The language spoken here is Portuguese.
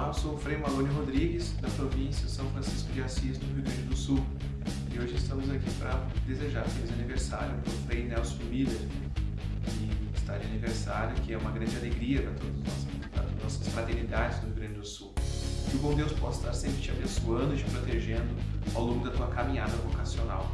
Olá, eu sou o Frei Malone Rodrigues, da província São Francisco de Assis, no Rio Grande do Sul. E hoje estamos aqui para desejar feliz aniversário para o Frei Nelson Miller, que está de aniversário, que é uma grande alegria para todas as nossas fraternidades do Rio Grande do Sul. Que o bom Deus possa estar sempre te abençoando e te protegendo ao longo da tua caminhada vocacional.